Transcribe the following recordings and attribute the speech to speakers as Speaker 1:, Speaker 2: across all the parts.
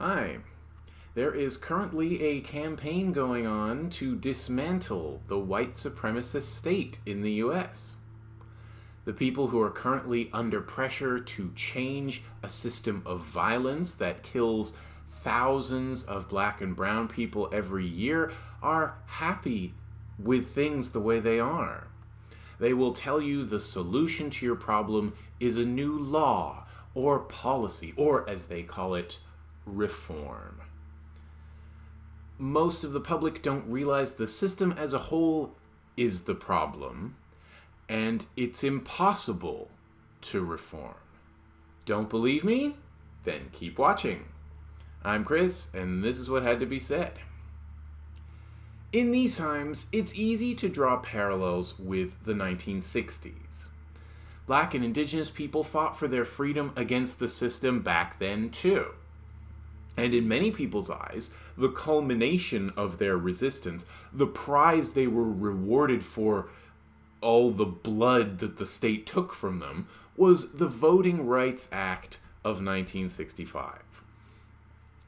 Speaker 1: Hi. There is currently a campaign going on to dismantle the white supremacist state in the US. The people who are currently under pressure to change a system of violence that kills thousands of black and brown people every year are happy with things the way they are. They will tell you the solution to your problem is a new law or policy, or as they call it, reform. Most of the public don't realize the system as a whole is the problem, and it's impossible to reform. Don't believe me? Then keep watching. I'm Chris, and this is what had to be said. In these times, it's easy to draw parallels with the 1960s. Black and indigenous people fought for their freedom against the system back then, too. And in many people's eyes, the culmination of their resistance, the prize they were rewarded for all the blood that the state took from them, was the Voting Rights Act of 1965.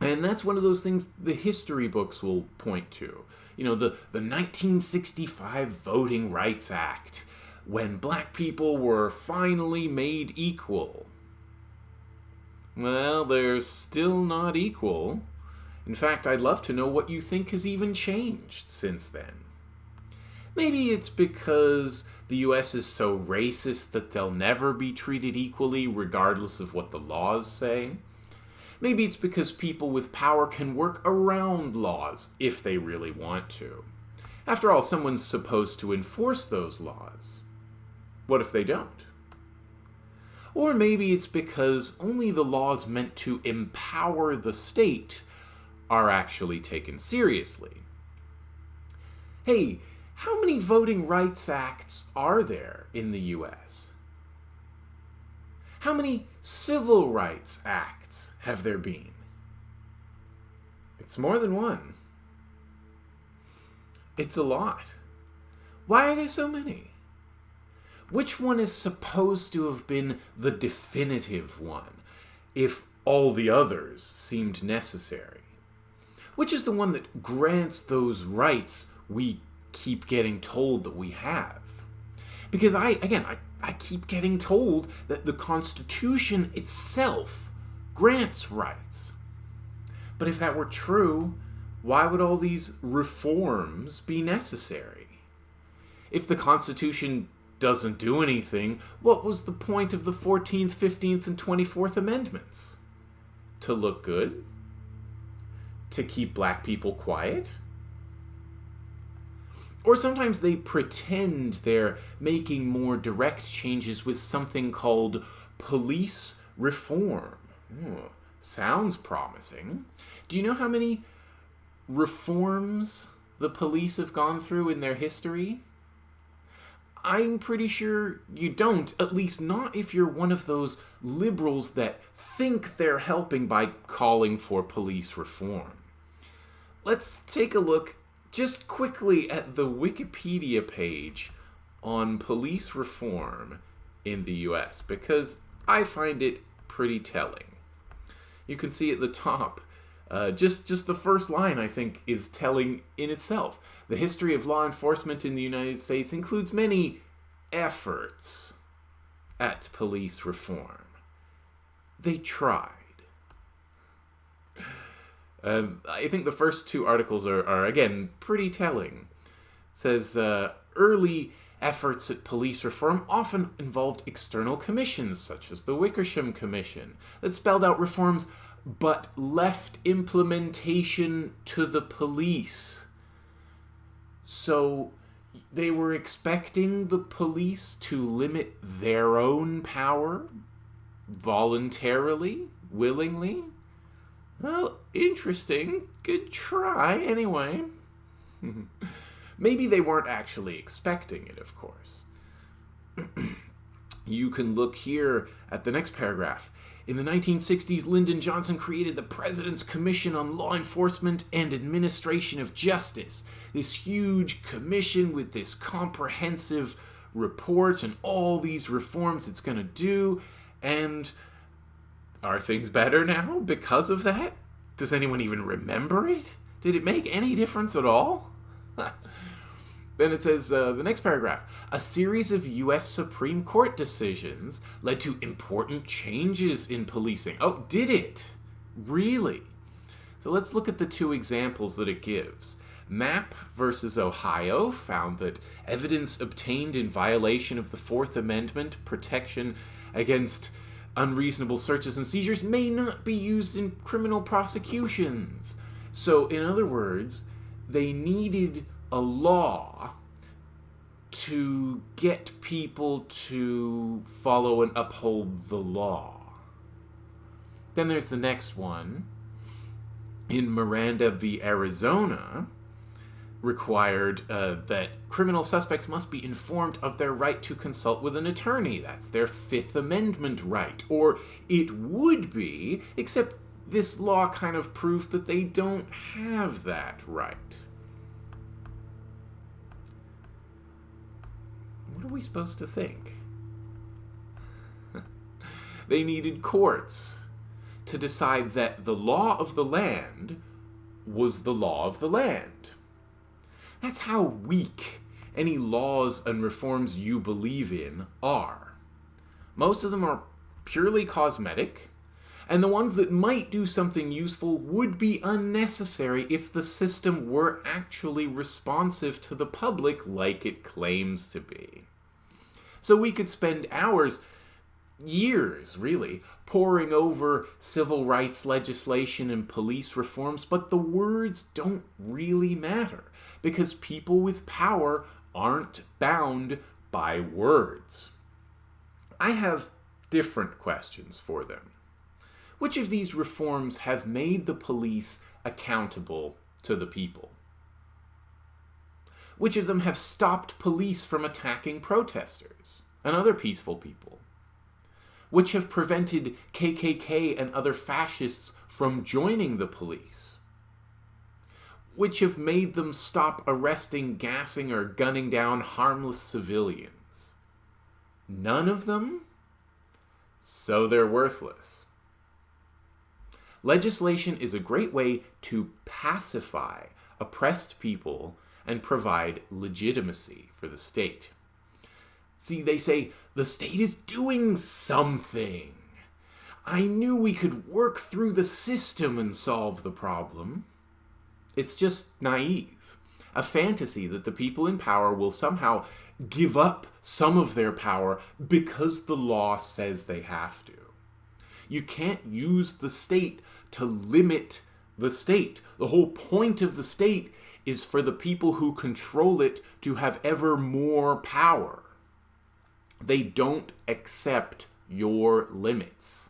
Speaker 1: And that's one of those things the history books will point to. You know, the, the 1965 Voting Rights Act, when black people were finally made equal. Well, they're still not equal. In fact, I'd love to know what you think has even changed since then. Maybe it's because the US is so racist that they'll never be treated equally regardless of what the laws say. Maybe it's because people with power can work around laws if they really want to. After all, someone's supposed to enforce those laws. What if they don't? Or maybe it's because only the laws meant to empower the state are actually taken seriously. Hey, how many voting rights acts are there in the US? How many civil rights acts have there been? It's more than one. It's a lot. Why are there so many? Which one is supposed to have been the definitive one, if all the others seemed necessary? Which is the one that grants those rights we keep getting told that we have? Because I, again, I, I keep getting told that the Constitution itself grants rights. But if that were true, why would all these reforms be necessary? If the Constitution doesn't do anything, what was the point of the 14th, 15th, and 24th Amendments? To look good? To keep black people quiet? Or sometimes they pretend they're making more direct changes with something called police reform. Ooh, sounds promising. Do you know how many reforms the police have gone through in their history? I'm pretty sure you don't, at least not if you're one of those liberals that think they're helping by calling for police reform. Let's take a look just quickly at the Wikipedia page on police reform in the US because I find it pretty telling. You can see at the top, uh, just, just the first line I think is telling in itself. The history of law enforcement in the United States includes many efforts at police reform. They tried. Um, I think the first two articles are, are again, pretty telling. It says, uh, early efforts at police reform often involved external commissions, such as the Wickersham Commission, that spelled out reforms but left implementation to the police. So they were expecting the police to limit their own power voluntarily, willingly. Well, interesting. Good try, anyway. Maybe they weren't actually expecting it, of course. you can look here at the next paragraph. In the 1960s, Lyndon Johnson created the President's Commission on Law Enforcement and Administration of Justice. This huge commission with this comprehensive report and all these reforms it's going to do. And are things better now because of that? Does anyone even remember it? Did it make any difference at all? Then it says, uh, the next paragraph a series of U.S. Supreme Court decisions led to important changes in policing. Oh, did it? Really? So let's look at the two examples that it gives. Mapp versus Ohio found that evidence obtained in violation of the Fourth Amendment protection against unreasonable searches and seizures may not be used in criminal prosecutions. So, in other words, they needed a law to get people to follow and uphold the law. Then there's the next one. In Miranda v. Arizona, required uh, that criminal suspects must be informed of their right to consult with an attorney. That's their Fifth Amendment right. Or it would be, except this law kind of proved that they don't have that right. Are we supposed to think? they needed courts to decide that the law of the land was the law of the land. That's how weak any laws and reforms you believe in are. Most of them are purely cosmetic, and the ones that might do something useful would be unnecessary if the system were actually responsive to the public like it claims to be. So we could spend hours, years really, poring over civil rights legislation and police reforms, but the words don't really matter because people with power aren't bound by words. I have different questions for them. Which of these reforms have made the police accountable to the people? Which of them have stopped police from attacking protesters and other peaceful people? Which have prevented KKK and other fascists from joining the police? which have made them stop arresting, gassing, or gunning down harmless civilians? None of them? So they're worthless. Legislation is a great way to pacify oppressed people and provide legitimacy for the state. See, they say, the state is doing something. I knew we could work through the system and solve the problem. It's just naive. A fantasy that the people in power will somehow give up some of their power because the law says they have to. You can't use the state to limit the state. The whole point of the state is for the people who control it to have ever more power. They don't accept your limits.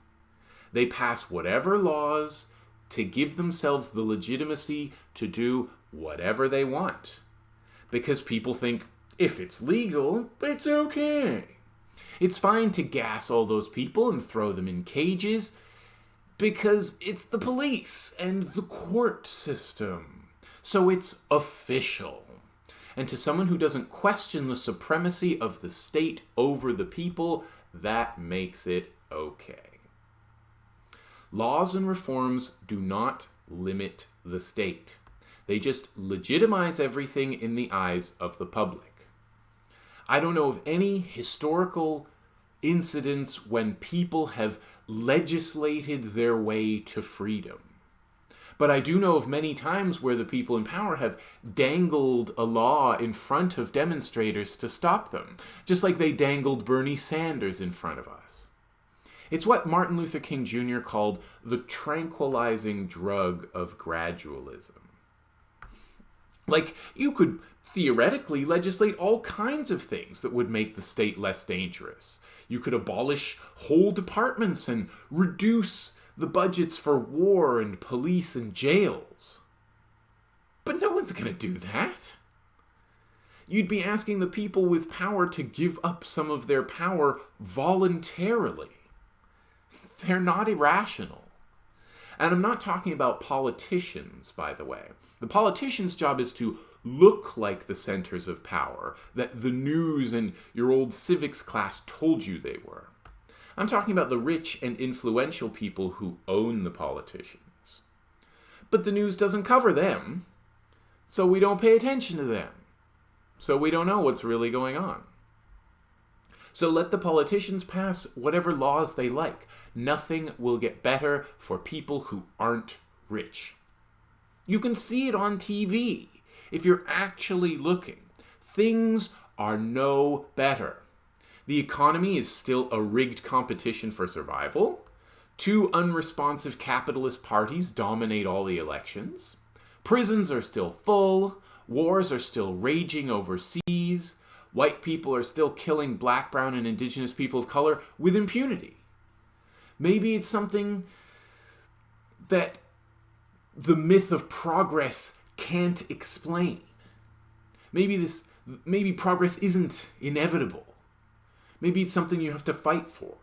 Speaker 1: They pass whatever laws to give themselves the legitimacy to do whatever they want. Because people think if it's legal, it's okay. It's fine to gas all those people and throw them in cages because it's the police and the court system. So it's official. And to someone who doesn't question the supremacy of the state over the people, that makes it okay. Laws and reforms do not limit the state. They just legitimize everything in the eyes of the public. I don't know of any historical incidents when people have legislated their way to freedom. But I do know of many times where the people in power have dangled a law in front of demonstrators to stop them, just like they dangled Bernie Sanders in front of us. It's what Martin Luther King Jr. called the tranquilizing drug of gradualism. Like, you could theoretically legislate all kinds of things that would make the state less dangerous. You could abolish whole departments and reduce the budgets for war and police and jails. But no one's going to do that. You'd be asking the people with power to give up some of their power voluntarily. They're not irrational. And I'm not talking about politicians, by the way. The politician's job is to look like the centers of power that the news and your old civics class told you they were. I'm talking about the rich and influential people who own the politicians. But the news doesn't cover them, so we don't pay attention to them. So we don't know what's really going on. So let the politicians pass whatever laws they like. Nothing will get better for people who aren't rich. You can see it on TV if you're actually looking. Things are no better. The economy is still a rigged competition for survival. Two unresponsive capitalist parties dominate all the elections. Prisons are still full. Wars are still raging overseas. White people are still killing black, brown, and indigenous people of color with impunity. Maybe it's something that the myth of progress can't explain. Maybe this maybe progress isn't inevitable. Maybe it's something you have to fight for.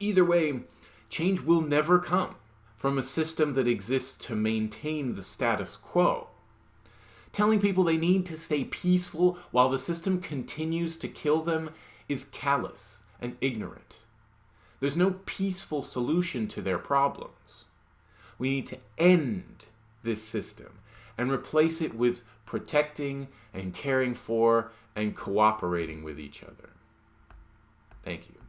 Speaker 1: Either way, change will never come from a system that exists to maintain the status quo. Telling people they need to stay peaceful while the system continues to kill them is callous and ignorant. There's no peaceful solution to their problems. We need to end this system and replace it with protecting and caring for and cooperating with each other. Thank you.